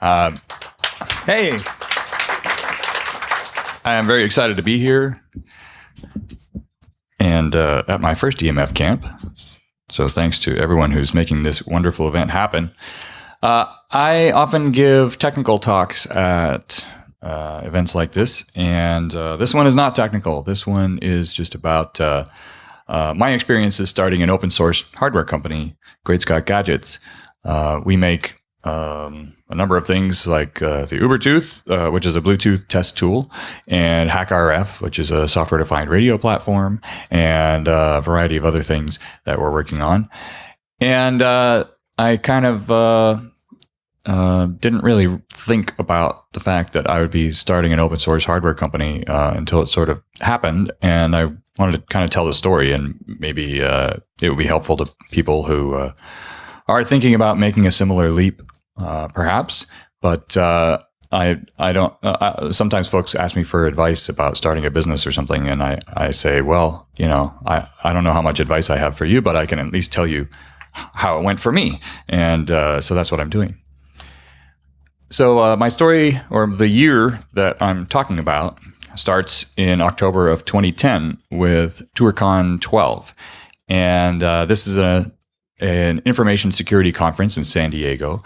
Uh, hey, I am very excited to be here and uh, at my first EMF camp. So thanks to everyone who's making this wonderful event happen. Uh, I often give technical talks at uh, events like this, and uh, this one is not technical. This one is just about uh, uh, my experiences starting an open source hardware company, Great Scott Gadgets. We make um, a number of things like uh, the Ubertooth, uh, which is a Bluetooth test tool, and HackRF, which is a software defined radio platform, and a variety of other things that we're working on. And uh, I kind of uh, uh, didn't really think about the fact that I would be starting an open source hardware company uh, until it sort of happened. And I wanted to kind of tell the story, and maybe it would be helpful to people who are thinking about making a similar leap uh, perhaps. But uh, I I don't. Uh, sometimes folks ask me for advice about starting a business or something, and I I say, well, you know, I I don't know how much advice I have for you, but I can at least tell you how it went for me, and uh, so that's what I'm doing. So uh, my story, or the year that I'm talking about, starts in October of 2010 with ToorCon 12, and uh, this is a an information security conference in San Diego,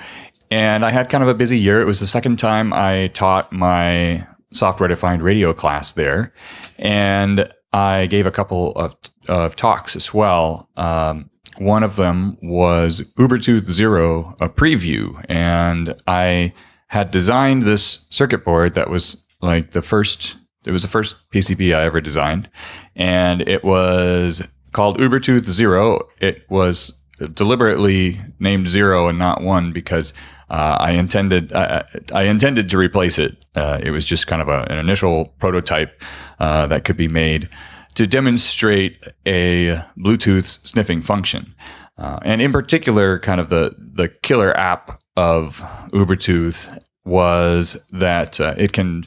and I had kind of a busy year. It was the second time I taught my software defined radio class there. And I gave a couple of, of talks as well. Um, one of them was Ubertooth Zero, a preview. And I had designed this circuit board that was like the first, it was the first PCB I ever designed. And it was called Ubertooth Zero. It was deliberately named zero and not one because uh, I intended uh, I intended to replace it. Uh, it was just kind of a, an initial prototype uh, that could be made to demonstrate a Bluetooth sniffing function, uh, and in particular, kind of the the killer app of Ubertooth was that uh, it can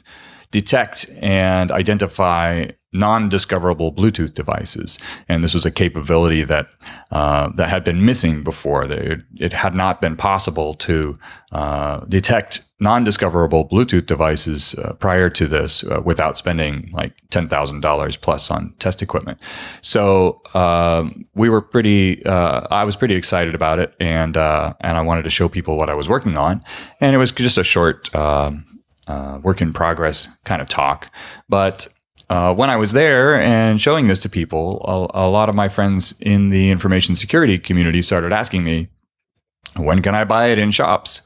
detect and identify non-discoverable Bluetooth devices, and this was a capability that uh, that had been missing before. It, had not been possible to uh, detect non-discoverable Bluetooth devices uh, prior to this uh, without spending like ten thousand dollars plus on test equipment. So um, we were pretty. Uh, I was pretty excited about it, and uh, and I wanted to show people what I was working on, and it was just a short. Um, uh, work in progress kind of talk. But uh, when I was there and showing this to people, a, a, lot of my friends in the information security community started asking me, when can I buy it in shops?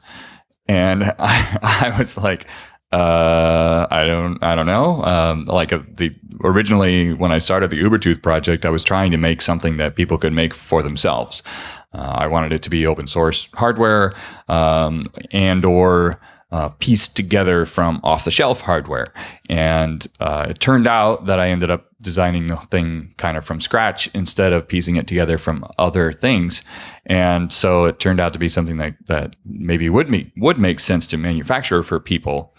And I, I was like, uh, I don't, I don't know. Um, like uh, the originally when I started the Ubertooth project, I was trying to make something that people could make for themselves. Uh, I wanted it to be open source hardware um, and or uh, pieced together from off the shelf hardware. And uh, it turned out that I ended up designing the thing kind of from scratch instead of piecing it together from other things. And so it turned out to be something that, that maybe would, make, would make sense to manufacture for people.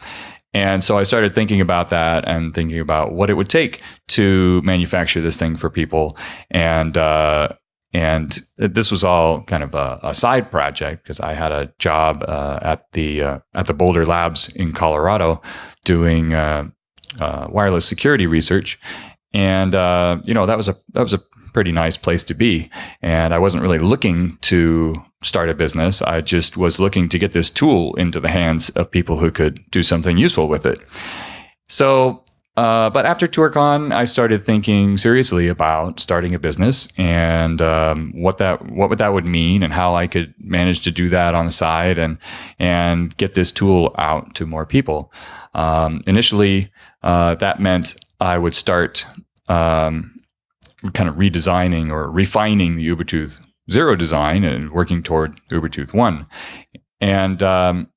And so I started thinking about that and thinking about what it would take to manufacture this thing for people. And uh, and this was all kind of a, a side project because I had a job uh, at the uh, at the Boulder Labs in Colorado doing uh, uh wireless security research, and uh, you know that was a that was a pretty nice place to be. And I wasn't really looking to start a business. I just was looking to get this tool into the hands of people who could do something useful with it. So uh, but after ToorCon, I started thinking seriously about starting a business and um, what that what that would mean and how I could manage to do that on the side and and get this tool out to more people. Um, initially, uh, that meant I would start um, kind of redesigning or refining the Ubertooth Zero design and working toward Ubertooth One. And um,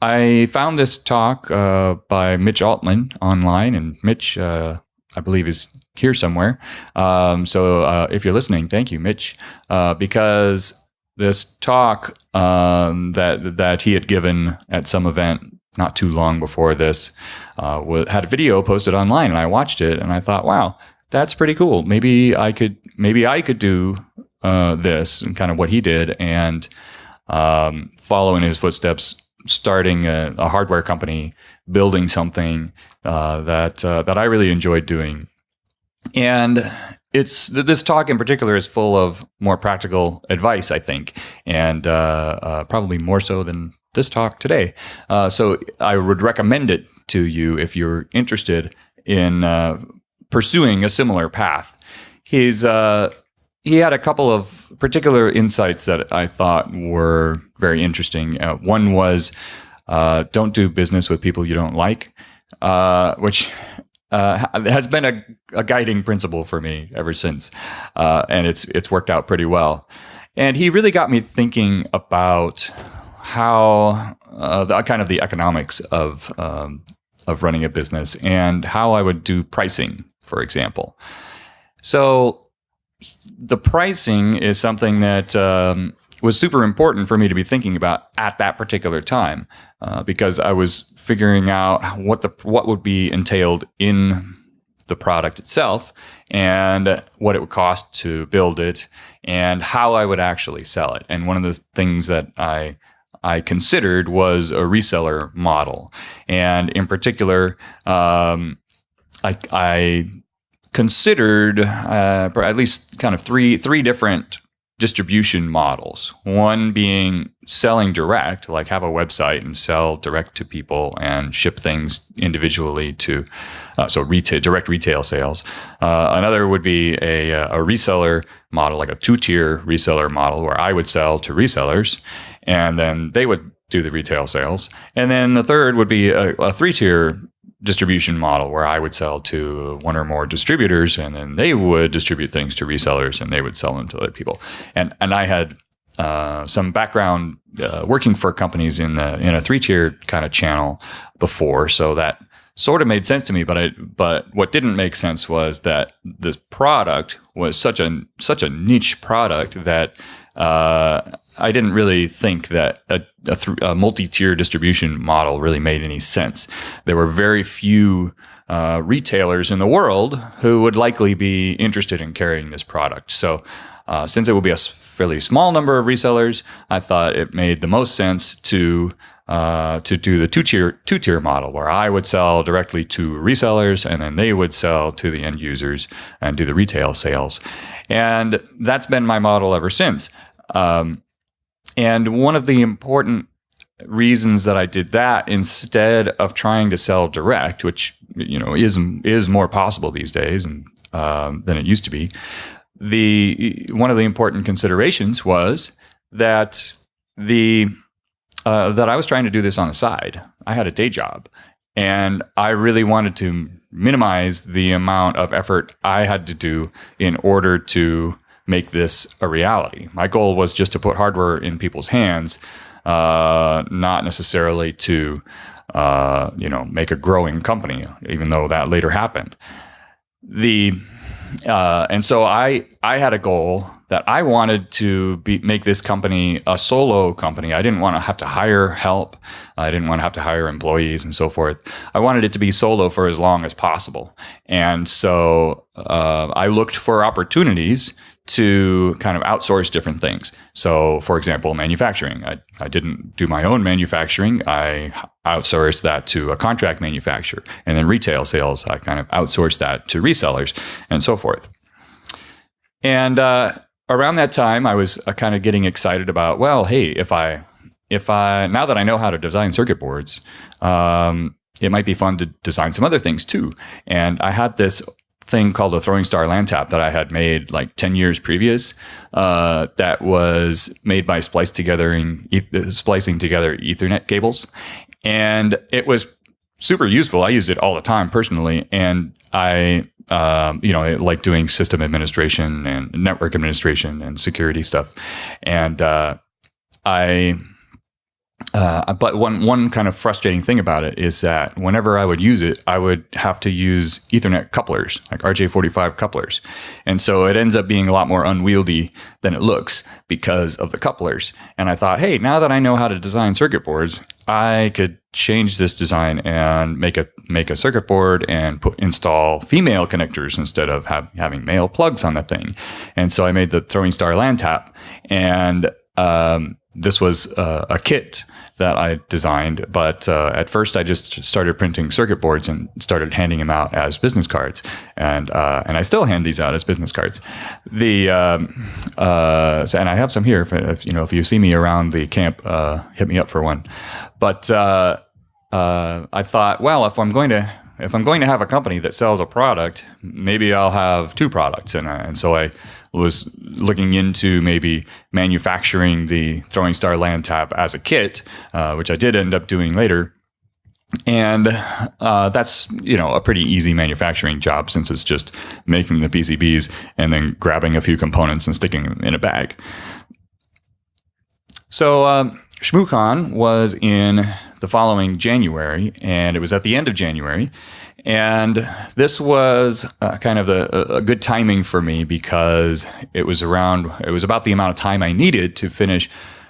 I found this talk uh, by Mitch Altman online, and Mitch, uh, I believe, is here somewhere. Um, so uh, if you're listening, thank you, Mitch, uh, because this talk um, that that he had given at some event not too long before this uh, had a video posted online, and I watched it, and I thought, wow, that's pretty cool. Maybe I could, maybe I could do uh, this and kind of what he did, and um, follow in his footsteps starting a, a hardware company, building something uh, that uh, that I really enjoyed doing, and it's this talk in particular is full of more practical advice, I think, and uh, uh, probably more so than this talk today. Uh, so I would recommend it to you if you're interested in uh, pursuing a similar path. He's uh, he had a couple of particular insights that I thought were very interesting. Uh, one was don't do business with people you don't like, which uh, has been a, a, guiding principle for me ever since, uh, and it's it's worked out pretty well. And he really got me thinking about how uh, the kind of the economics of um, of running a business and how I would do pricing, for example. So the pricing is something that um, was super important for me to be thinking about at that particular time uh, because I was figuring out what the what would be entailed in the product itself and what it would cost to build it and how I would actually sell it. And one of the things that I I considered was a reseller model, and in particular, um, I, I considered uh, at least kind of three three different distribution models. One being selling direct, like have a website and sell direct to people and ship things individually to, uh, so retail, direct retail sales. Uh, another would be a, uh, a reseller model, like a two tier reseller model, where I would sell to resellers and then they would do the retail sales. And then the third would be a, a three tier distribution model where I would sell to one or more distributors and then they would distribute things to resellers and they would sell them to other people. And and I had uh, some background uh, working for companies in the in a three tier kind of channel before, so that sort of made sense to me. But I but what didn't make sense was that this product was such a such a niche product that uh, I didn't really think that a, a, th- a, multi-tier distribution model really made any sense. There were very few uh, retailers in the world who would likely be interested in carrying this product. So, uh, since it would be a fairly small number of resellers, I thought it made the most sense to uh, to do the two tier two tier model, where I would sell directly to resellers, and then they would sell to the end users and do the retail sales. And that's been my model ever since. Um, and one of the important reasons that I did that instead of trying to sell direct, which you know is is more possible these days and um, than it used to be, the one of the important considerations was that the uh, that I was trying to do this on the side. I had a day job, and I really wanted to minimize the amount of effort I had to do in order to make this a reality. My goal was just to put hardware in people's hands, uh, not necessarily to uh, you know make a growing company, even though that later happened. The uh, and so I I had a goal that I wanted to be, make this company a solo company. I didn't want to have to hire help. I didn't want to have to hire employees and so forth. I wanted it to be solo for as long as possible. And so uh, I looked for opportunities to kind of outsource different things. So, for example, manufacturing. I, I didn't do my own manufacturing. I outsourced that to a contract manufacturer. And then retail sales, I kind of outsourced that to resellers and so forth. And uh, around that time, I was uh, kind of getting excited about, well, hey, if I, if I, now that I know how to design circuit boards, um, it might be fun to design some other things too. And I had this thing called a throwing star LAN tap that I had made like 10 years previous uh, that was made by splice together in, splicing together ethernet cables. And it was super useful. I used it all the time personally. And I um, you know like doing system administration and network administration and security stuff. And uh, I uh, but one one kind of frustrating thing about it is that whenever I would use it, I would have to use Ethernet couplers, like RJ45 couplers, and so it ends up being a lot more unwieldy than it looks because of the couplers. And I thought, hey, now that I know how to design circuit boards, I could change this design and make a make a circuit board and put install female connectors instead of have, having male plugs on the thing. And so I made the throwing star LAN tap and um, this was uh, a kit that I designed, but uh, at first I just started printing circuit boards and started handing them out as business cards, and uh, and I still hand these out as business cards. The um, uh, and I have some here. If, if, you know if you see me around the camp, uh, hit me up for one. But uh, I thought, well, if I'm going to if I'm going to have a company that sells a product, maybe I'll have two products, and and so I was looking into maybe manufacturing the Throwing Star LAN Tap as a kit, uh, which I did end up doing later. And uh, that's you know a pretty easy manufacturing job since it's just making the PCBs and then grabbing a few components and sticking them in a bag. So um, ShmooCon was in the following January, and it was at the end of January. And this was uh, kind of a, a, good timing for me because it was around, it was about the amount of time I needed to finish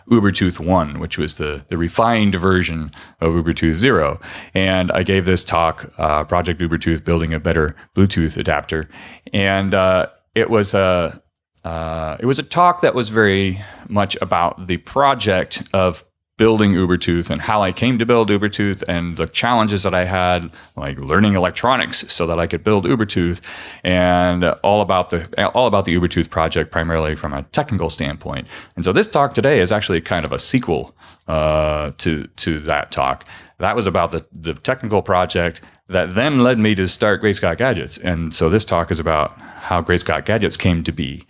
Ubertooth 1, which was the, the refined version of Ubertooth 0. And I gave this talk, uh, Project Ubertooth, Building a Better Bluetooth Adapter. And uh, it was a uh, it was a talk that was very much about the project of building Ubertooth and how I came to build Ubertooth and the challenges that I had, like learning electronics so that I could build Ubertooth, and all about the all about the Ubertooth project primarily from a technical standpoint. And so this talk today is actually kind of a sequel uh, to to that talk. That was about the the technical project that then led me to start Great Scott Gadgets. And so this talk is about how Great Scott Gadgets came to be.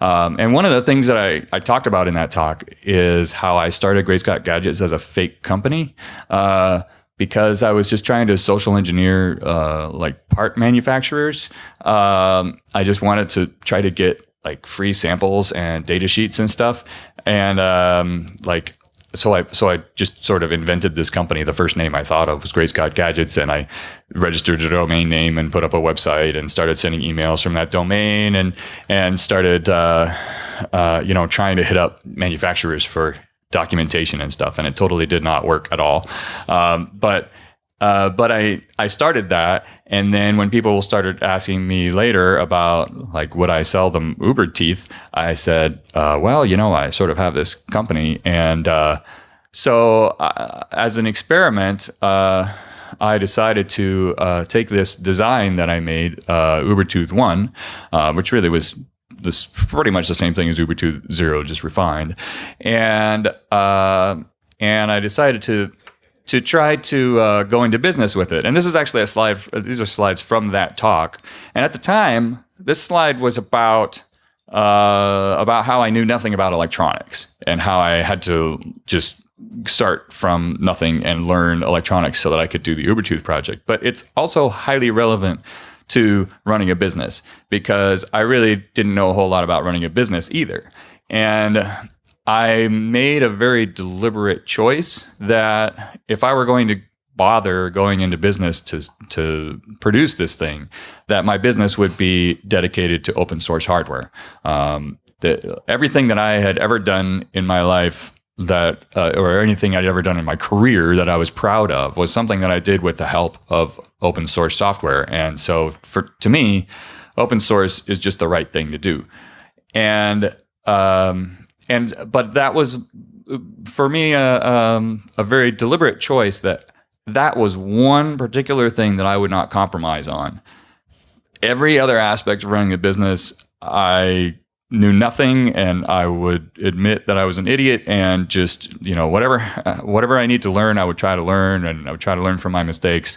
Um, and one of the things that I, I talked about in that talk is how I started Great Scott Gadgets as a fake company. Uh, because I was just trying to social engineer uh, like part manufacturers. Um, I just wanted to try to get like free samples and data sheets and stuff. And um, like so I so I just sort of invented this company. The first name I thought of was Great Scott Gadgets, and I registered a domain name and put up a website and started sending emails from that domain and and started uh, uh, you know trying to hit up manufacturers for documentation and stuff. And it totally did not work at all. Um, but uh, but I, I started that. And then when people started asking me later about like, would I sell them Uber teeth? I said, uh, well, you know, I sort of have this company. And uh, so uh, as an experiment, uh, I decided to uh, take this design that I made, Ubertooth 1, which really was this pretty much the same thing as Ubertooth 0, just refined. And, and I decided to to try to uh, go into business with it. And this is actually a slide, these are slides from that talk. And at the time, this slide was about uh, about how I knew nothing about electronics and how I had to just start from nothing and learn electronics so that I could do the Ubertooth project. But it's also highly relevant to running a business because I really didn't know a whole lot about running a business either. And I made a very deliberate choice that if I were going to bother going into business to to produce this thing, that my business would be dedicated to open source hardware. Um, that everything that I had ever done in my life that uh, or anything I'd ever done in my career that I was proud of was something that I did with the help of open source software. And so for to me, open source is just the right thing to do. And um, and but that was for me a, um, a very deliberate choice that that was one particular thing that I would not compromise on. Every other aspect of running a business, I knew nothing and I would admit that I was an idiot and just, you know, whatever whatever I need to learn, I would try to learn and I would try to learn from my mistakes.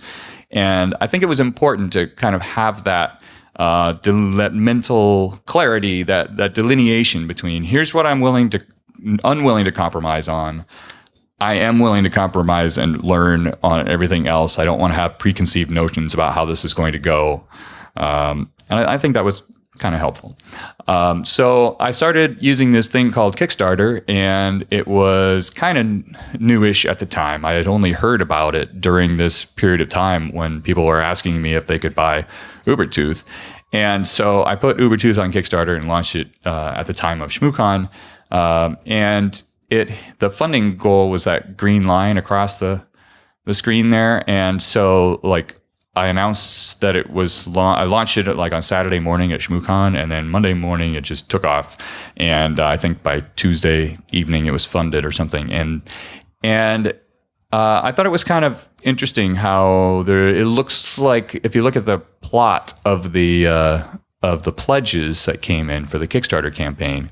And I think it was important to kind of have that uh, that mental clarity, that that delineation between here's what I'm willing to unwilling to compromise on. I am willing to compromise and learn on everything else. I don't want to have preconceived notions about how this is going to go. Um, and I, I, think that was kind of helpful. Um, so I started using this thing called Kickstarter, and it was kind of newish at the time. I had only heard about it during this period of time when people were asking me if they could buy Ubertooth. And so I put Ubertooth on Kickstarter and launched it uh, at the time of ShmooCon. Um, and it the funding goal was that green line across the the screen there. And so like I announced that it was la- I launched it like on Saturday morning at ShmooCon, and then Monday morning it just took off. And uh, I think by Tuesday evening it was funded or something. And and uh, I thought it was kind of interesting how there. It looks like if you look at the plot of the uh, of the pledges that came in for the Kickstarter campaign,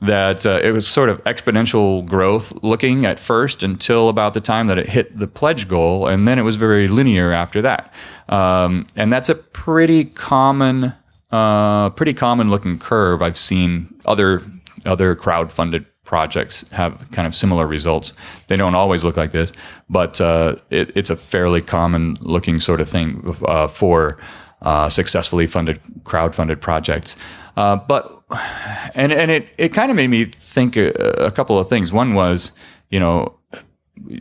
that uh, it was sort of exponential growth looking at first until about the time that it hit the pledge goal, and then it was very linear after that. Um, and that's a pretty common, uh, pretty common looking curve. I've seen other other crowd funded projects have kind of similar results. They don't always look like this, but uh, it, it's a fairly common looking sort of thing uh, for uh, successfully funded crowd-funded projects. Uh, but and and it it kind of made me think a, a, couple of things. One was, you know,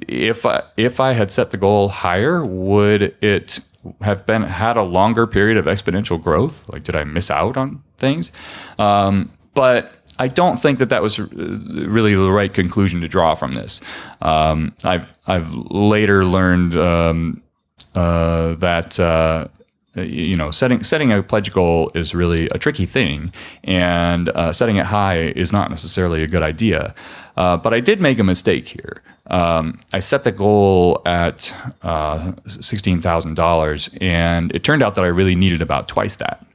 if I, if I had set the goal higher, would it have been had a longer period of exponential growth? Like, did I miss out on things? Um, but I don't think that that was really the right conclusion to draw from this. Um, I've I've later learned um, uh, that uh, you know, setting setting a pledge goal is really a tricky thing, and uh, setting it high is not necessarily a good idea. Uh, but I did make a mistake here. Um, I set the goal at uh, sixteen thousand dollars, and it turned out that I really needed about twice that.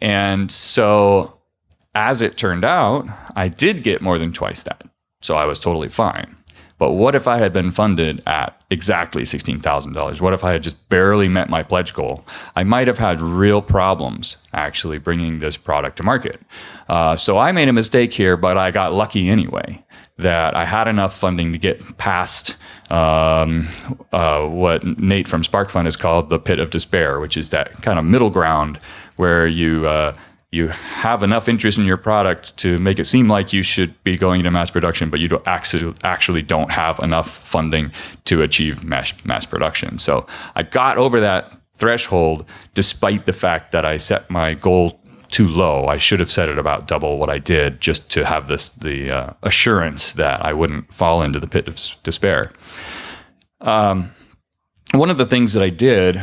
And so, as it turned out, I did get more than twice that. So I was totally fine. But what if I had been funded at exactly $16,000? What if I had just barely met my pledge goal? I might have had real problems actually bringing this product to market. Uh, so I made a mistake here, but I got lucky anyway that I had enough funding to get past um, uh, what Nate from SparkFun has called the pit of despair, which is that kind of middle ground where you uh, you have enough interest in your product to make it seem like you should be going into mass production, but you don't actually don't have enough funding to achieve mass mass production. So I got over that threshold despite the fact that I set my goal too low. I should have set it about double what I did just to have this the uh, assurance that I wouldn't fall into the pit of despair. Um, one of the things that I did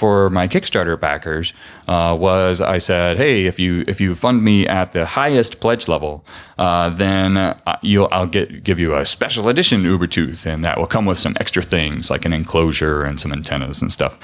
for my Kickstarter backers uh, was I said, hey, if you if you fund me at the highest pledge level, uh, then uh, you'll I'll get give you a special edition Ubertooth, and that will come with some extra things like an enclosure and some antennas and stuff.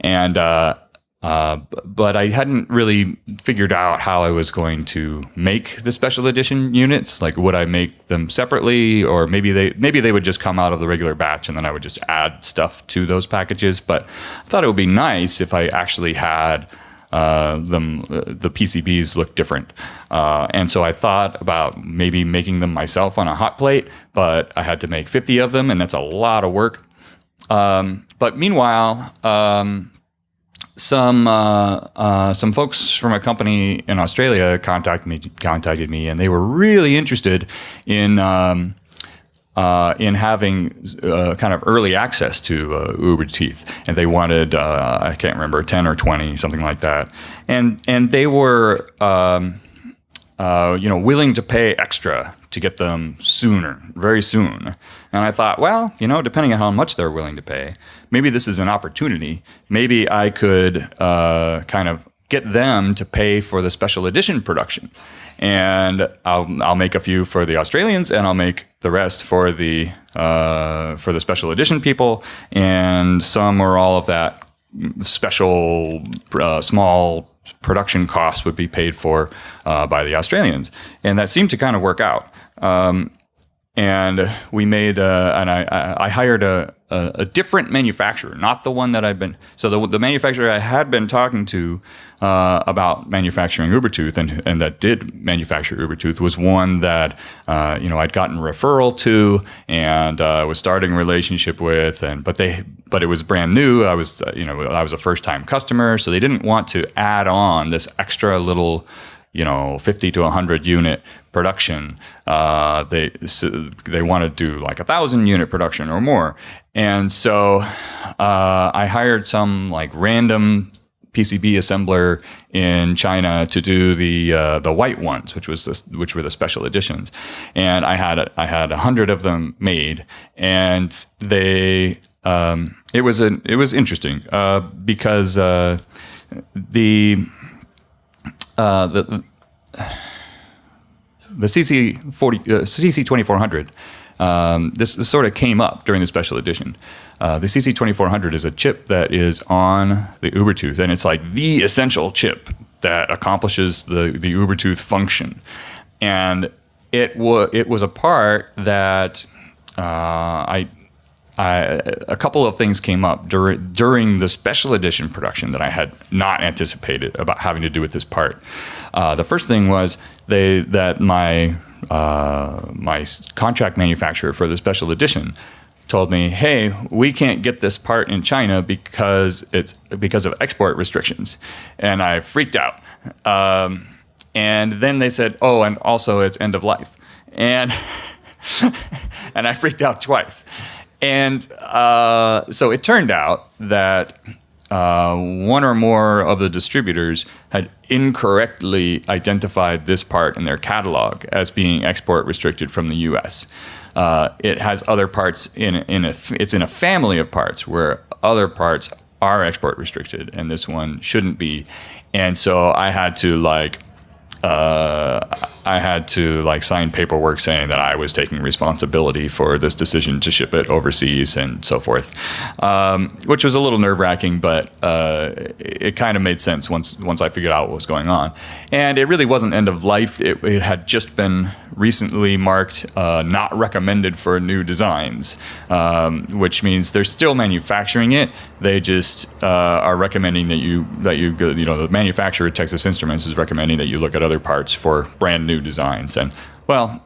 And uh, uh, but I hadn't really figured out how I was going to make the special edition units. Like, would I make them separately, or maybe they maybe they would just come out of the regular batch, and then I would just add stuff to those packages. But I thought it would be nice if I actually had uh, them uh, the PCBs look different, uh, and so I thought about maybe making them myself on a hot plate. But I had to make 50 of them, and that's a lot of work. Um, but meanwhile. Um, some uh, uh, some folks from a company in Australia contacted me contacted me, and they were really interested in. Um, uh, in having uh, kind of early access to uh, Teeth, and they wanted uh, I can't remember ten or twenty something like that, and and they were um, you know willing to pay extra to get them sooner, very soon. And I thought, well, you know, depending on how much they're willing to pay, maybe this is an opportunity. Maybe I could uh, kind of get them to pay for the special edition production. And I'll, I'll make a few for the Australians and I'll make the rest for the, uh, for the special edition people and some or all of that special uh, small production costs would be paid for uh, by the Australians. And that seemed to kind of work out. Um, and we made, uh, and I, I hired a, a, a, different manufacturer, not the one that I've been. So the, the manufacturer I had been talking to uh, about manufacturing Ubertooth and, and that did manufacture Ubertooth was one that uh, you know I'd gotten referral to and uh, was starting a relationship with, and but they but it was brand new. I was uh, you know I was a first time customer, so they didn't want to add on this extra little you know 50 to 100 unit production uh, they so they want to do like a thousand unit production or more. And so uh, i hired some like random PCB assembler in China to do the uh, the white ones, which was the, which were the special editions, and I had I had a hundred of them made, and they um, it was a it was interesting uh, because uh, the uh, the the CC forty uh, CC twenty four hundred. Um, this, this, sort of came up during the special edition. Uh, the CC twenty four hundred is a chip that is on the Ubertooth, and it's like the essential chip that accomplishes the the Ubertooth function. And it was it was a part that uh, I I, a couple of things came up during during the special edition production that I had not anticipated about having to do with this part. Uh, the first thing was they that my uh, my contract manufacturer for the special edition told me, "Hey, we can't get this part in China because it's because of export restrictions," and I freaked out. Um, and then they said, "Oh, and also it's end of life," and and I freaked out twice. And uh, so it turned out that uh, one or more of the distributors had incorrectly identified this part in their catalog as being export restricted from the U.S. Uh, it has other parts in in a it's in a family of parts where other parts are export restricted, and this one shouldn't be. And so I had to like uh, I had to like sign paperwork saying that I was taking responsibility for this decision to ship it overseas and so forth, um, which was a little nerve wracking, but uh, it kind of made sense once once I figured out what was going on. And it really wasn't end of life; it, it had just been recently marked uh, not recommended for new designs, um, which means they're still manufacturing it. They just uh, are recommending that you that you you know the manufacturer Texas Instruments is recommending that you look at other parts for brand new designs. And well,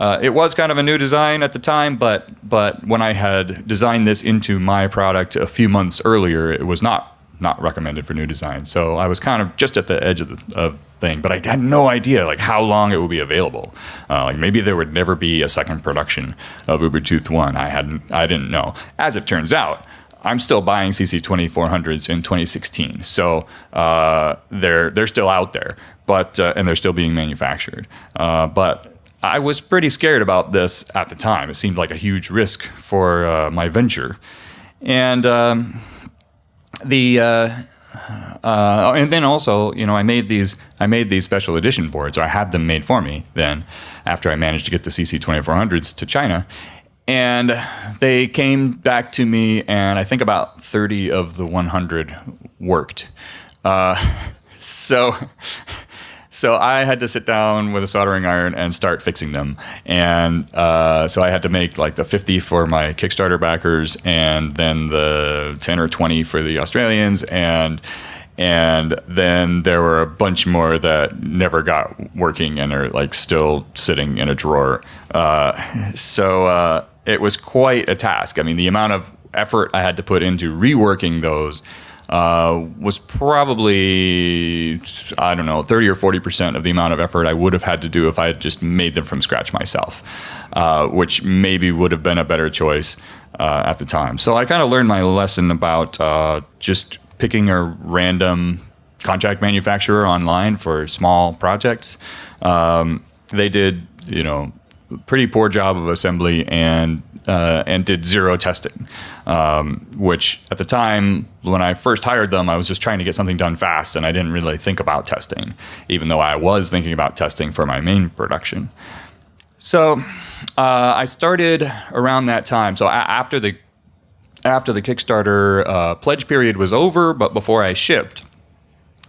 uh, it was kind of a new design at the time, but but when I had designed this into my product a few months earlier, it was not not recommended for new designs. So I was kind of just at the edge of the of thing, but I had no idea like how long it would be available. Uh, like maybe there would never be a second production of Ubertooth One. I hadn't I didn't know. As it turns out, I'm still buying CC2400s in 2016, so uh, they're they're still out there, but uh, and they're still being manufactured. Uh, but I was pretty scared about this at the time. It seemed like a huge risk for uh, my venture, and um, the uh, uh, and then also, you know, I made these I made these special edition boards, or I had them made for me. Then, after I managed to get the CC 2400s to China, and they came back to me, and I think about 30 of the 100 worked. Uh, so, so I had to sit down with a soldering iron and start fixing them. And uh, so I had to make like the 50 for my Kickstarter backers, and then the 10 or 20 for the Australians, and and then there were a bunch more that never got working and are like still sitting in a drawer. Uh, so uh, it was quite a task. I mean, the amount of effort I had to put into reworking those uh, was probably I don't know 30 or 40 percent of the amount of effort I would have had to do if I had just made them from scratch myself, uh, which maybe would have been a better choice uh, at the time. So I kind of learned my lesson about uh, just picking a random contract manufacturer online for small projects. Um, they did you know pretty poor job of assembly and uh, and did zero testing, um, which at the time when I first hired them, I was just trying to get something done fast, and I didn't really think about testing, even though I was thinking about testing for my main production. So uh, I started around that time. So after the after the Kickstarter uh, pledge period was over, but before I shipped,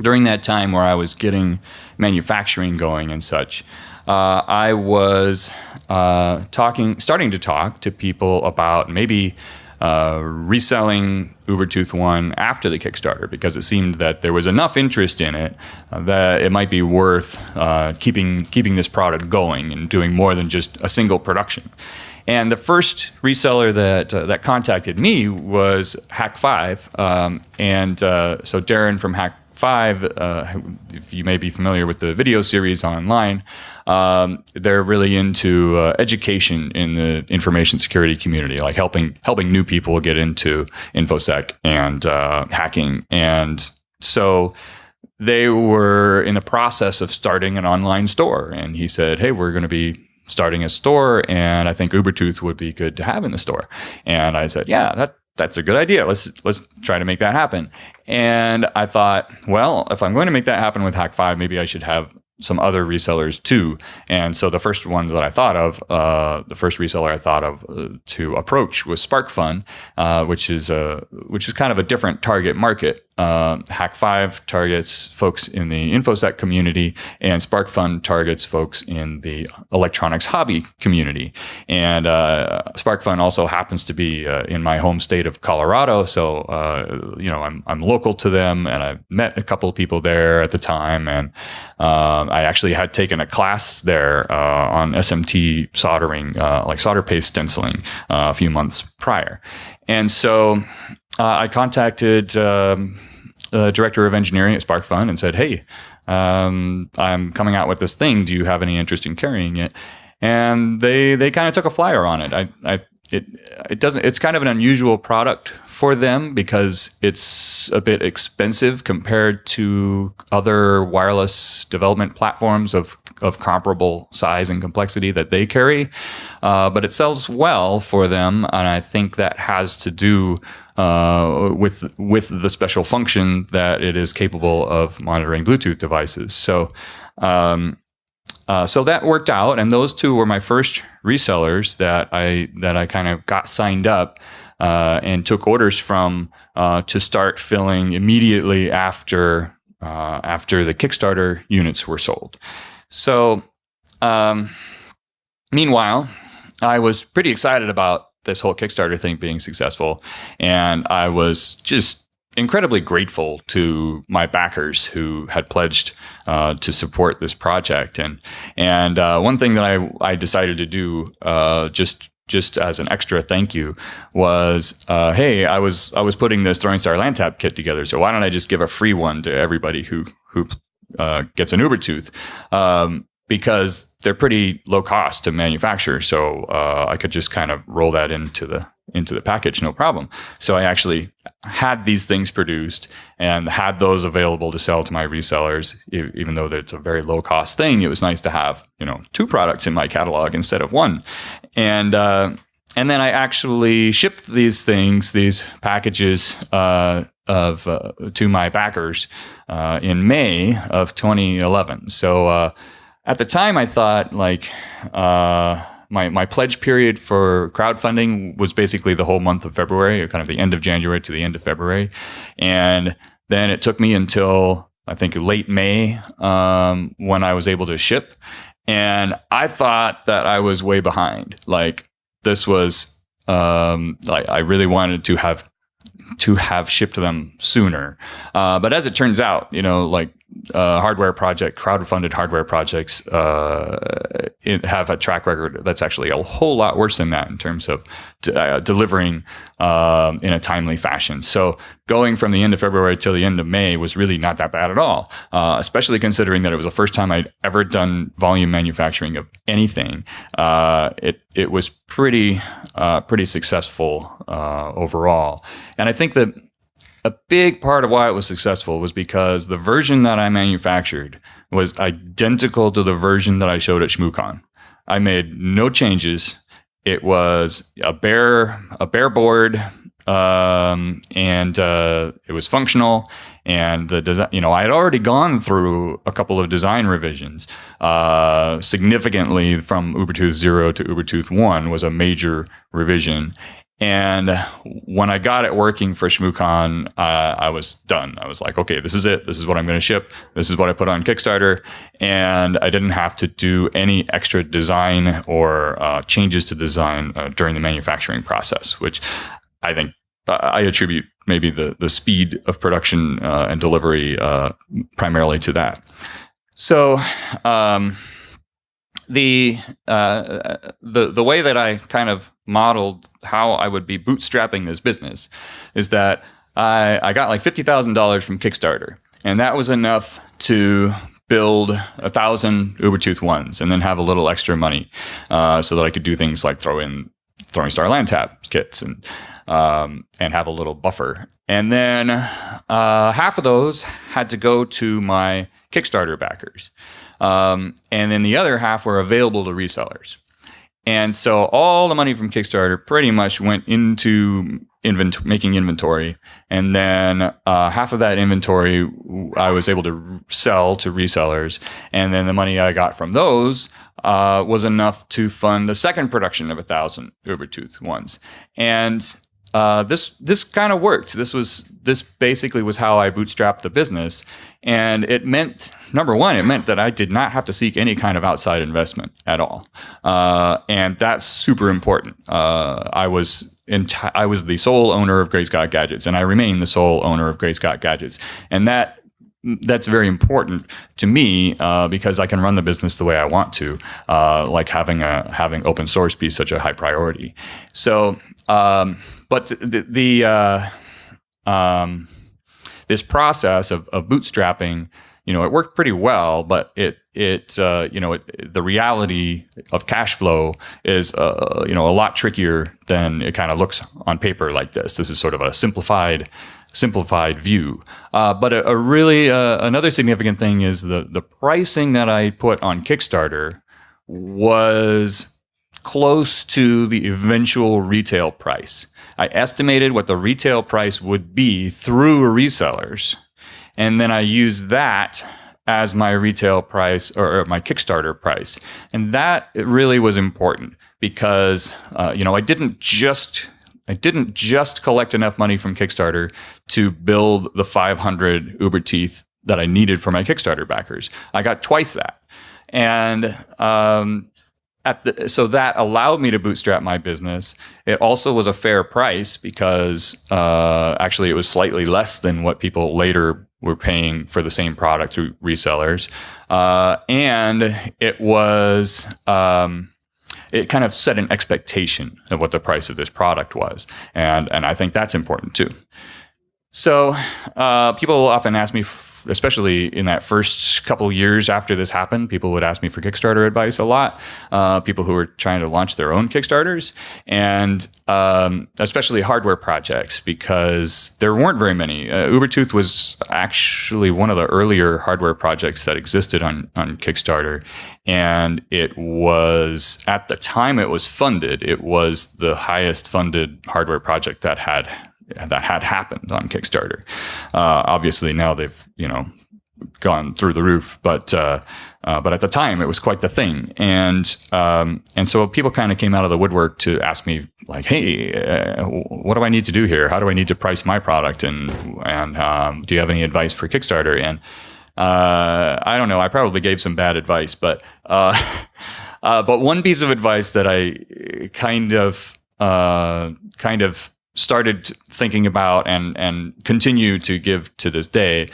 during that time where I was getting manufacturing going and such, uh, I was uh, talking, starting to talk to people about maybe uh, reselling Ubertooth One after the Kickstarter because it seemed that there was enough interest in it uh, that it might be worth uh, keeping keeping this product going and doing more than just a single production. And the first reseller that uh, that contacted me was Hak5, um, and uh, so Darren from Hack Five, uh, if you may be familiar with the video series online, um, they're really into uh, education in the information security community, like helping helping new people get into infosec and uh, hacking. And so they were in the process of starting an online store, and he said, "Hey, we're going to be." starting a store and I think Ubertooth would be good to have in the store. And I said, yeah, that that's a good idea. Let's let's try to make that happen. And I thought, well, if I'm going to make that happen with Hak5, maybe I should have some other resellers too. And so the first ones that I thought of, uh, the first reseller I thought of uh, to approach was SparkFun, uh, which is a which is kind of a different target market. Uh, Hak5 targets folks in the InfoSec community, and SparkFun targets folks in the electronics hobby community. And uh, SparkFun also happens to be uh, in my home state of Colorado, so uh, you know I'm I'm local to them, and I met a couple of people there at the time, and um, I actually had taken a class there uh, on SMT soldering, uh, like solder paste stenciling, a few months prior, and so. I contacted um, uh, director of engineering at SparkFun and said, "Hey, um, I'm coming out with this thing. Do you have any interest in carrying it?" And they they kind of took a flyer on it. I, I it it doesn't. It's kind of an unusual product for them because it's a bit expensive compared to other wireless development platforms of of comparable size and complexity that they carry. Uh, but it sells well for them, and I think that has to do uh, with with the special function that it is capable of monitoring Bluetooth devices. So. Um, uh, so that worked out, and those two were my first resellers that I that I kind of got signed up uh, and took orders from uh, to start filling immediately after uh, after the Kickstarter units were sold. So, um, meanwhile, I was pretty excited about this whole Kickstarter thing being successful. And I was just incredibly grateful to my backers who had pledged uh, to support this project. And and uh, one thing that I, I decided to do uh, just just as an extra thank you was uh, hey I was I was putting this Throwing Star LAN Tap kit together so why don't I just give a free one to everybody who who uh, gets an Ubertooth um, because they're pretty low cost to manufacture. So uh, I could just kind of roll that into the into the package, no problem. So I actually had these things produced and had those available to sell to my resellers, even though it's a very low cost thing. It was nice to have you know two products in my catalog instead of one, and. Uh, and then I actually shipped these things, these packages uh, of uh, to my backers uh, in May of 2011. So uh, at the time, I thought like uh, my my pledge period for crowdfunding was basically the whole month of February, or kind of the end of January to the end of February, and then it took me until I think late May um, when I was able to ship, and I thought that I was way behind. Like this was um, like I really wanted to have to have shipped them sooner, uh, but as it turns out, you know, like uh, hardware project, crowd-funded hardware projects uh, have a track record that's actually a whole lot worse than that in terms of uh, delivering um, in a timely fashion. So going from the end of February till the end of May was really not that bad at all, uh, especially considering that it was the first time I'd ever done volume manufacturing of anything. Uh, it it was pretty uh, pretty successful overall, and I think that a big part of why it was successful was because the version that I manufactured was identical to the version that I showed at ShmooCon. I made no changes. It was a bare a bare board, um, and uh, it was functional. And the design, you know, I had already gone through a couple of design revisions. Uh, significantly, from Ubertooth zero to Ubertooth one was a major revision, and when I got it working for ShmooCon, uh, I was done. I was like, okay, this is it. This is what I'm going to ship. This is what I put on Kickstarter. And I didn't have to do any extra design or uh, changes to design uh, during the manufacturing process, which I think uh, I attribute maybe the, the speed of production uh, and delivery uh, primarily to that. So, um, the the the way that I kind of modeled how I would be bootstrapping this business is that I I got like fifty thousand dollars from Kickstarter, and that was enough to build a thousand Ubertooth ones, and then have a little extra money uh, so that I could do things like throw in throwing star LAN tap kits and um, and have a little buffer. And then uh, half of those had to go to my Kickstarter backers. Um, and then the other half were available to resellers. And so all the money from Kickstarter pretty much went into invent- making inventory, and then uh, half of that inventory I was able to sell to resellers, and then the money I got from those uh, was enough to fund the second production of a thousand Ubertooth ones, and uh, this this kind of worked. This was this basically was how I bootstrapped the business, and it meant number one, it meant that I did not have to seek any kind of outside investment at all, uh, and that's super important. Uh, I was enti- I was the sole owner of Great Scott Gadgets, and I remain the sole owner of Great Scott Gadgets, and that that's very important to me uh, because I can run the business the way I want to, uh, like having a having open source be such a high priority. So, um, but the, the uh, um, this process of, of bootstrapping you know, it worked pretty well, but it it uh, you know it, the reality of cash flow is uh, you know a lot trickier than it kind of looks on paper like this. This is sort of a simplified simplified view. Uh, but a, a really uh, another significant thing is the the pricing that I put on Kickstarter was close to the eventual retail price. I estimated what the retail price would be through resellers and then I used that as my retail price or, my Kickstarter price. And that really was important because uh, you know I didn't just I didn't just collect enough money from Kickstarter to build the 500 Uber teeth that I needed for my Kickstarter backers. I got twice that, and um, the, so that allowed me to bootstrap my business. It also was a fair price because uh, actually it was slightly less than what people later were paying for the same product through resellers, uh, and it was. Um, it kind of set an expectation of what the price of this product was, and and I think that's important too. So uh, people often ask me especially in that first couple years after this happened, people would ask me for Kickstarter advice a lot. Uh, people who were trying to launch their own Kickstarters, and um, especially hardware projects, because there weren't very many. Uh, Ubertooth was actually one of the earlier hardware projects that existed on on Kickstarter, and it was at the time it was funded, it was the highest funded hardware project that had that had happened on Kickstarter. Uh, obviously, now they've you know gone through the roof, but uh, uh, but at the time it was quite the thing, and um, and so people kind of came out of the woodwork to ask me like, hey, uh, what do I need to do here? How do I need to price my product? And and um, do you have any advice for Kickstarter? And uh, I don't know. I probably gave some bad advice, but uh, but one piece of advice that I kind of kind of started thinking about and and continue to give to this day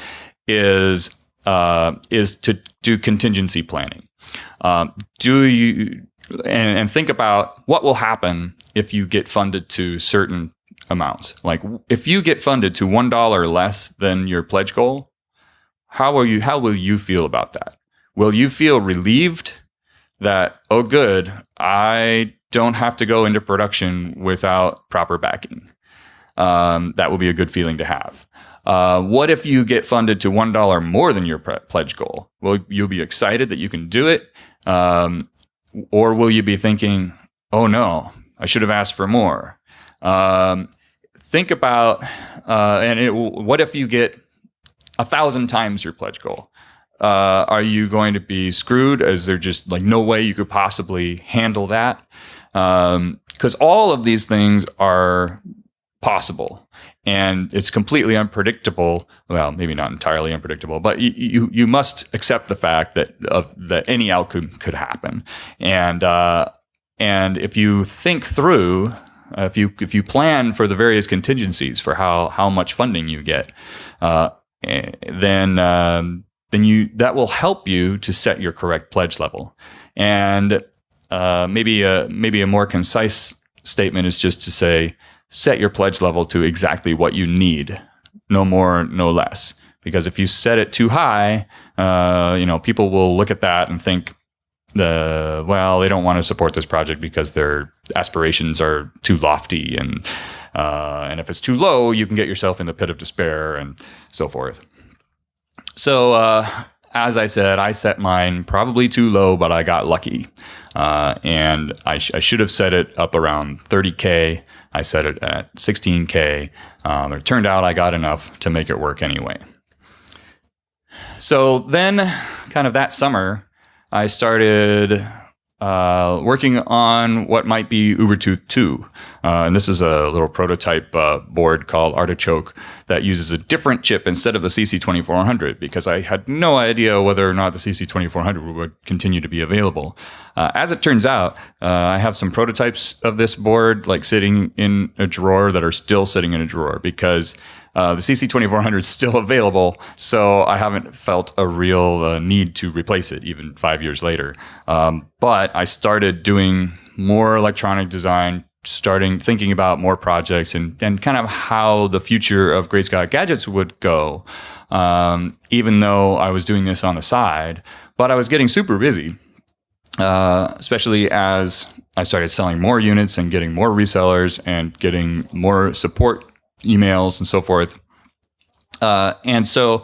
is uh, is to do contingency planning. Um, do you and, and think about what will happen if you get funded to certain amounts? Like if you get funded to one dollar less than your pledge goal, how will you how will you feel about that? Will you feel relieved that oh good I don't have to go into production without proper backing. Um, that will be a good feeling to have. Uh, what if you get funded to one dollar more than your pledge goal? Well, you'll be excited that you can do it, um, or will you be thinking, "Oh no, I should have asked for more"? Um, think about, uh, and it, what if you get a thousand times your pledge goal? Uh, are you going to be screwed? Is there just like no way you could possibly handle that? Because um, all of these things are possible and it's completely unpredictable. Well maybe not entirely unpredictable but you you, you must accept the fact that of that any outcome could happen. And uh, and if you think through uh, if you if you plan for the various contingencies for how how much funding you get uh, eh, then um, then you that will help you to set your correct pledge level. And uh, maybe a maybe a more concise statement is just to say set your pledge level to exactly what you need, no more, no less. Because if you set it too high, uh, you know people will look at that and think, the well, they don't want to support this project because their aspirations are too lofty, and uh, and if it's too low, you can get yourself in the pit of despair and so forth. So uh, as I said, I set mine probably too low, but I got lucky. Uh, and I, sh- I, should have set it up around 30K. I set it at 16K. Um, it turned out I got enough to make it work anyway. So then, kind of that summer, I started uh, working on what might be Ubertooth 2. Uh, and this is a little prototype uh, board called Artichoke that uses a different chip instead of the CC2400 because I had no idea whether or not the CC2400 would continue to be available. Uh, as it turns out, uh, I have some prototypes of this board like sitting in a drawer that are still sitting in a drawer because uh, the CC2400 is still available, so I haven't felt a real uh, need to replace it even five years later. Um, but I started doing more electronic design, starting thinking about more projects and, and kind of how the future of Great Scott Gadgets would go, um, even though I was doing this on the side. But I was getting super busy, uh, especially as I started selling more units and getting more resellers and getting more support emails and so forth. Uh, and so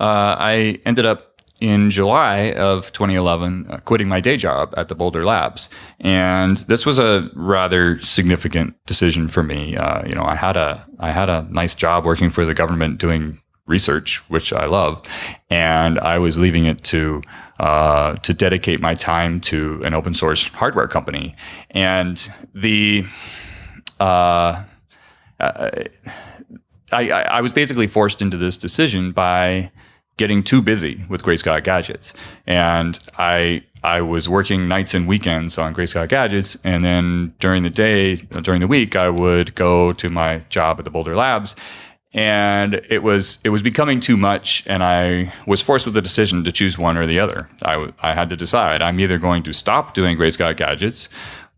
uh, I ended up in July of 2011 uh, quitting my day job at the Boulder Labs, and this was a rather significant decision for me. Uh, you know, I had a I had a nice job working for the government doing research, which I love, and I was leaving it to uh, to dedicate my time to an open source hardware company, and the uh, I, I, I was basically forced into this decision by getting too busy with Great Scott Gadgets. And I I was working nights and weekends on Great Scott Gadgets, and then during the day, during the week, I would go to my job at the Boulder Labs, and it was it was becoming too much, and I was forced with the decision to choose one or the other. I I had to decide. I'm either going to stop doing Great Scott Gadgets,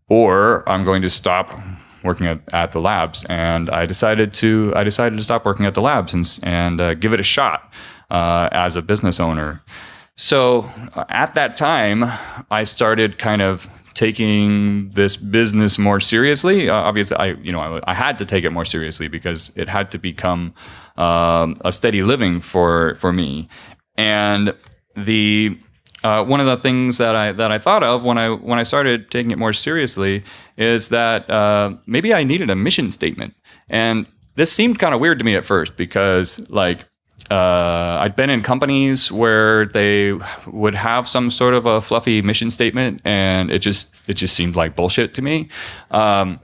or I'm going to stop working at, at the labs, and I decided to I decided to stop working at the labs and and uh, give it a shot uh, as a business owner. So uh, at that time, I started kind of taking this business more seriously. Uh, obviously, I you know I, I, had to take it more seriously because it had to become um, a steady living for for me. And the uh, one of the things that I that I thought of when I when I started taking it more seriously is that uh, maybe I needed a mission statement, and this seemed kind of weird to me at first because like uh, I'd been in companies where they would have some sort of a fluffy mission statement, and it just it just seemed like bullshit to me. Um,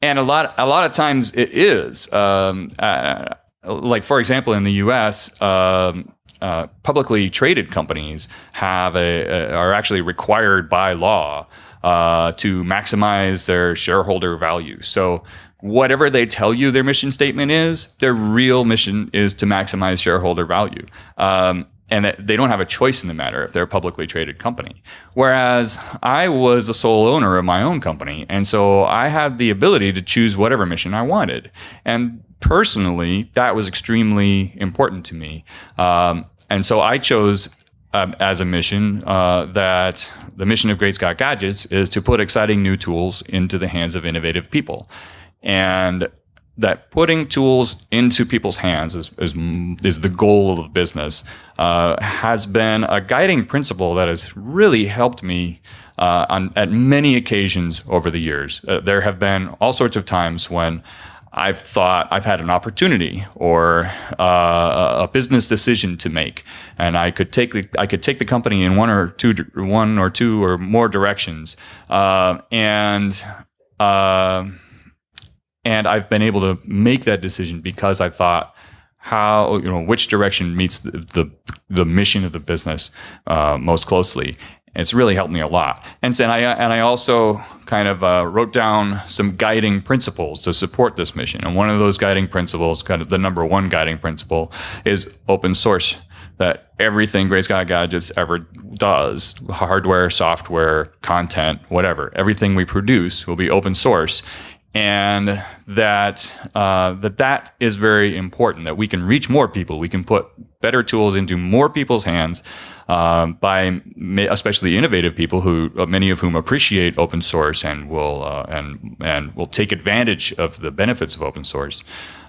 and a lot a lot of times it is. Um, uh, like for example, in the U.S. Um, uh, publicly traded companies have a, a, are actually required by law uh, to maximize their shareholder value. So whatever they tell you their mission statement is, their real mission is to maximize shareholder value. Um, and they don't have a choice in the matter if they're a publicly traded company. Whereas I was the sole owner of my own company, and so I had the ability to choose whatever mission I wanted. And personally, that was extremely important to me. Um, and so I chose um, as a mission uh, that the mission of Great Scott Gadgets is to put exciting new tools into the hands of innovative people. And that putting tools into people's hands is, is, is the goal of business uh, has been a guiding principle that has really helped me uh, on, at many occasions over the years. Uh, there have been all sorts of times when I've thought I've had an opportunity or uh, a business decision to make, and I could take the I could take the company in one or two one or two or more directions, uh, and uh, and I've been able to make that decision because I thought how you know which direction meets the the, the mission of the business uh, most closely, it's really helped me a lot. And, and I and I also kind of uh, wrote down some guiding principles to support this mission. And one of those guiding principles, kind of the number one guiding principle, is open source. That everything Great Scott Gadgets ever does, hardware, software, content, whatever, everything we produce will be open source and that uh, that that is very important. That we can reach more people, we can put better tools into more people's hands um, by especially innovative people who uh, many of whom appreciate open source and will uh, and and will take advantage of the benefits of open source.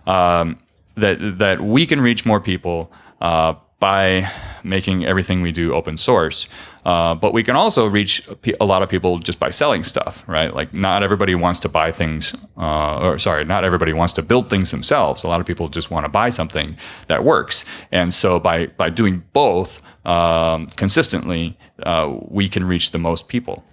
Um, that that we can reach more people uh, by making everything we do open source. Uh, but we can also reach a lot of people just by selling stuff, right? Like not everybody wants to buy things, uh, or sorry, not everybody wants to build things themselves. A lot of people just want to buy something that works. And so by by doing both um, consistently, uh, we can reach the most people.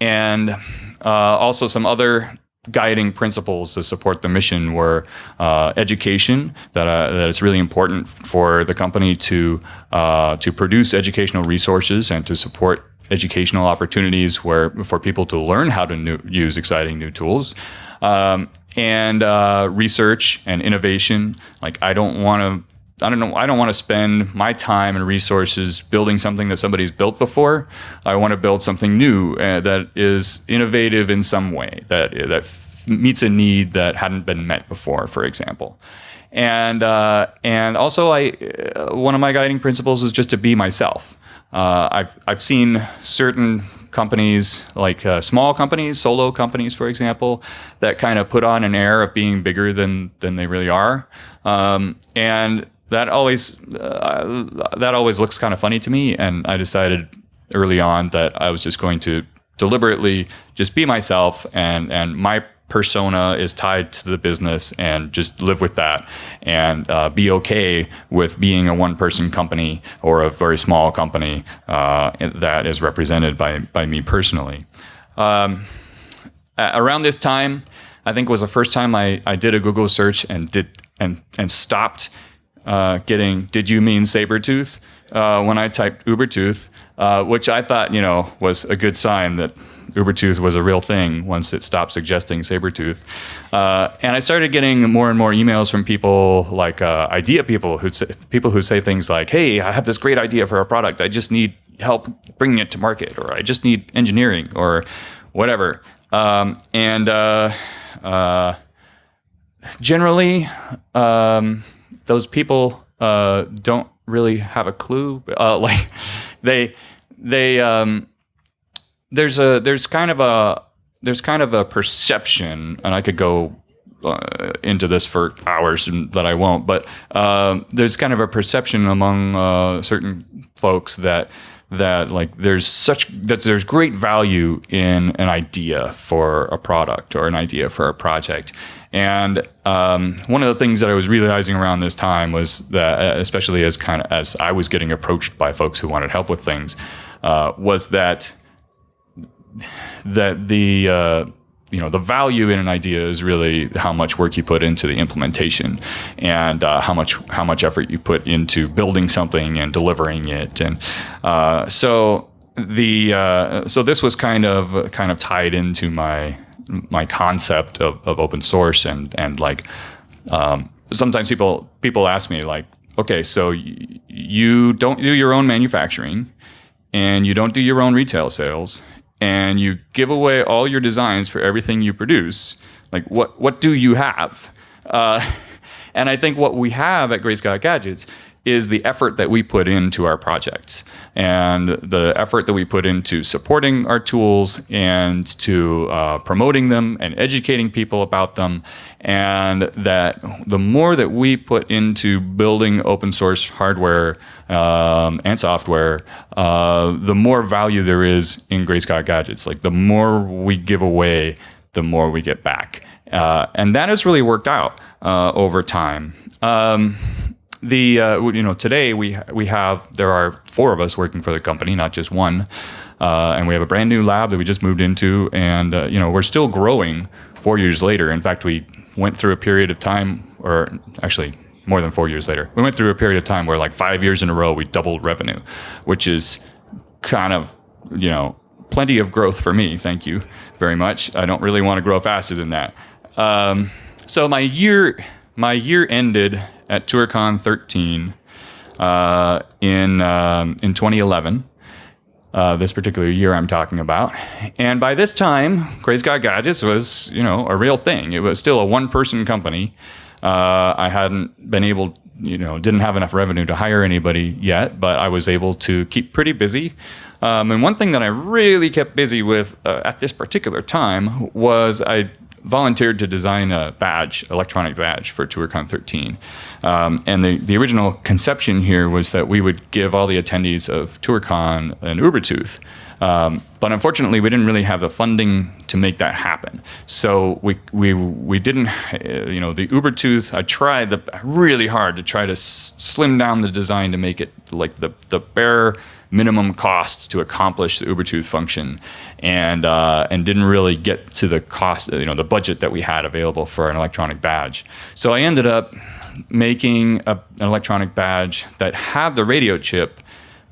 And uh, also some other guiding principles to support the mission were uh, education that uh, that it's really important for the company to uh, to produce educational resources and to support educational opportunities where for people to learn how to new, use exciting new tools. Um, and uh, research and innovation like I don't want to I don't know. I don't want to spend my time and resources building something that somebody's built before. I want to build something new uh, that is innovative in some way that that meets a need that hadn't been met before, for example. And uh, and also, I uh, one of my guiding principles is just to be myself. Uh, I've I've seen certain companies like uh, small companies, solo companies, for example, that kind of put on an air of being bigger than than they really are, um, and that always uh, that always looks kind of funny to me. And I decided early on that I was just going to deliberately just be myself, and and my persona is tied to the business and just live with that and uh, be okay with being a one person company or a very small company uh, that is represented by, by me personally. Um, around this time, I think was the first time I, I did a Google search and did and and stopped uh, getting "Did you mean Sabertooth?" Uh, when I typed Ubertooth, uh, which I thought you know was a good sign that Ubertooth was a real thing once it stopped suggesting Sabertooth. Uh, and I started getting more and more emails from people like uh, idea people who people who say things like, "Hey, I have this great idea for a product. I just need help bringing it to market, or I just need engineering, or whatever." Um, and uh, generally. Um, those people uh, don't really have a clue. Uh, like they they um, there's a there's kind of a there's kind of a perception, and I could go uh, into this for hours, and that I won't. But um, there's kind of a perception among uh, certain folks that that like there's such that there's great value in an idea for a product or an idea for a project. And um, one of the things that I was realizing around this time was that, uh, especially as kind of as I was getting approached by folks who wanted help with things, uh, was that that the uh, you know the value in an idea is really how much work you put into the implementation and uh, how much how much effort you put into building something and delivering it. And uh, so the uh, so this was kind of kind of tied into my my concept of, of open source and and like um, sometimes people people ask me like okay so you don't do your own manufacturing and you don't do your own retail sales and you give away all your designs for everything you produce like what what do you have? Uh, and I think what we have at Great Scott Gadgets is the effort that we put into our projects and the effort that we put into supporting our tools and to uh, promoting them and educating people about them. And that the more that we put into building open source hardware um, and software, uh, the more value there is in Great Scott Gadgets. Like the more we give away, the more we get back. Uh, and that has really worked out uh, over time. Um, the uh, you know today we we have there are four of us working for the company, not just one, uh, and we have a brand new lab that we just moved into, and uh, you know we're still growing four years later. In fact, we went through a period of time, or actually more than four years later, we went through a period of time where like five years in a row we doubled revenue, which is kind of you know plenty of growth for me. Thank you very much. I don't really want to grow faster than that. Um, so my year my year ended at ToorCon 13 uh, in um, in 2011. Uh, this particular year I'm talking about, and by this time, Great Scott Gadgets was you know a real thing. It was still a one person company. Uh, I hadn't been able, you know, didn't have enough revenue to hire anybody yet, but I was able to keep pretty busy. Um, and one thing that I really kept busy with uh, at this particular time was I volunteered to design a badge, electronic badge for ToorCon 13. Um, and the, the original conception here was that we would give all the attendees of ToorCon an Ubertooth. Um, but unfortunately, we didn't really have the funding to make that happen. So we we we didn't, uh, you know, the Ubertooth. I tried the, really hard to try to slim down the design to make it like the the bare minimum cost to accomplish the Ubertooth function, and uh, and didn't really get to the cost, you know, the budget that we had available for an electronic badge. So I ended up making a, an electronic badge that had the radio chip,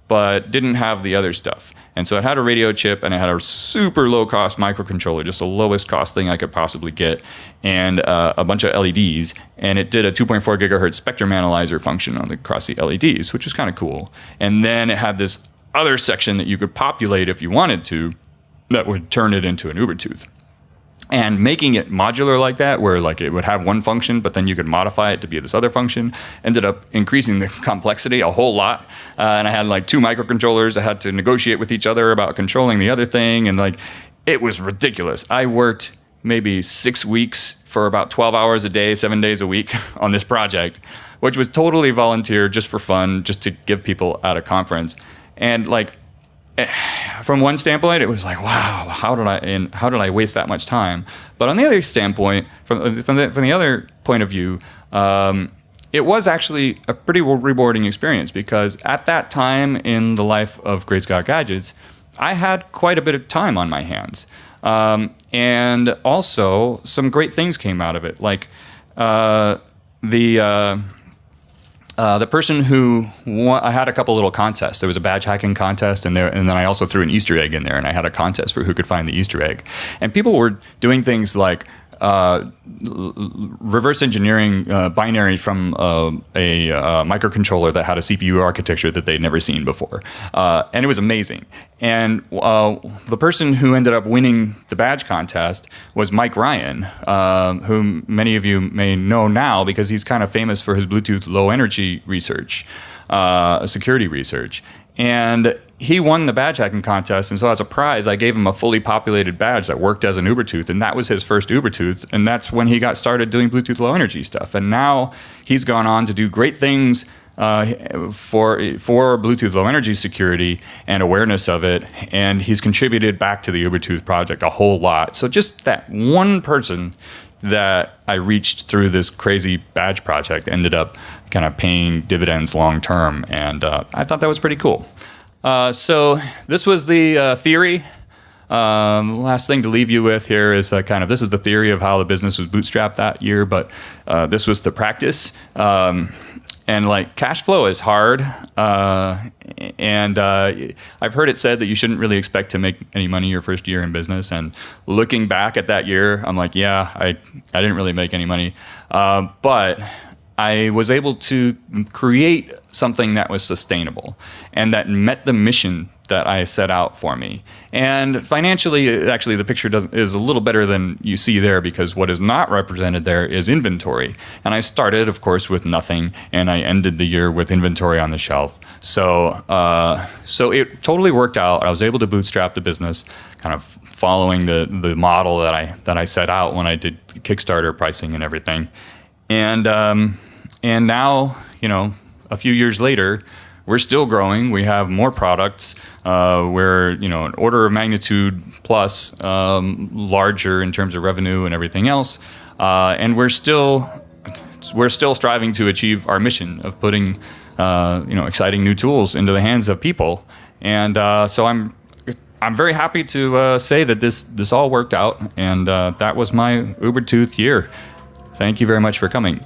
but didn't have the other stuff. And so it had a radio chip and it had a super low cost microcontroller, just the lowest cost thing I could possibly get, and uh, a bunch of LEDs. And it did a 2.4 gigahertz spectrum analyzer function on the, across the LEDs, which was kind of cool. And then it had this other section that you could populate if you wanted to that would turn it into an Ubertooth and making it modular like that where like it would have one function but then you could modify it to be this other function ended up increasing the complexity a whole lot. Uh, and i had like two microcontrollers. I had to negotiate with each other about controlling the other thing. And like it was ridiculous. I worked maybe six weeks for about 12 hours a day seven days a week on this project which was totally volunteer just for fun just to give people at a conference. And like from one standpoint, it was like, wow, how did I and how did I waste that much time? But on the other standpoint, from from the, from the other point of view, um, it was actually a pretty rewarding experience because at that time in the life of Great Scott Gadgets, I had quite a bit of time on my hands, um, and also some great things came out of it, like uh, the. Uh, uh, the person who won, I had a couple little contests. There was a badge hacking contest, and there, and then I also threw an Easter egg in there, and I had a contest for who could find the Easter egg. And people were doing things like uh, reverse engineering uh, binary from uh, a uh, microcontroller that had a CPU architecture that they'd never seen before. Uh, and it was amazing. And the person who ended up winning the badge contest was Mike Ryan, whom many of you may know now because he's kind of famous for his Bluetooth low energy research, security research. And he won the badge hacking contest. And so as a prize, I gave him a fully populated badge that worked as an Ubertooth. And that was his first Ubertooth. And that's when he got started doing Bluetooth low energy stuff. And now he's gone on to do great things uh, for for Bluetooth low energy security and awareness of it, and he's contributed back to the Ubertooth project a whole lot. So just that one person that I reached through this crazy badge project ended up kind of paying dividends long term, and uh, I thought that was pretty cool. Uh, so this was the uh, theory. Um, last thing to leave you with here is uh, kind of this is the theory of how the business was bootstrapped that year, but uh, this was the practice. Um, and like cash flow is hard uh, and uh, i've heard it said that you shouldn't really expect to make any money your first year in business and looking back at that year i'm like yeah i, I didn't really make any money uh, but I was able to create something that was sustainable and that met the mission that I set out for me. And financially, actually, the picture is a little better than you see there because what is not represented there is inventory. And I started, of course, with nothing, and I ended the year with inventory on the shelf. So, uh, so it totally worked out. I was able to bootstrap the business, kind of following the the model that I that I set out when I did Kickstarter pricing and everything. And um, and now, you know, a few years later, we're still growing. We have more products. Uh, we're, you know, an order of magnitude plus um, larger in terms of revenue and everything else. Uh, and we're still we're still striving to achieve our mission of putting, uh, you know, exciting new tools into the hands of people. And uh, so I'm I'm very happy to uh, say that this this all worked out, and uh, that was my Ubertooth year. Thank you very much for coming.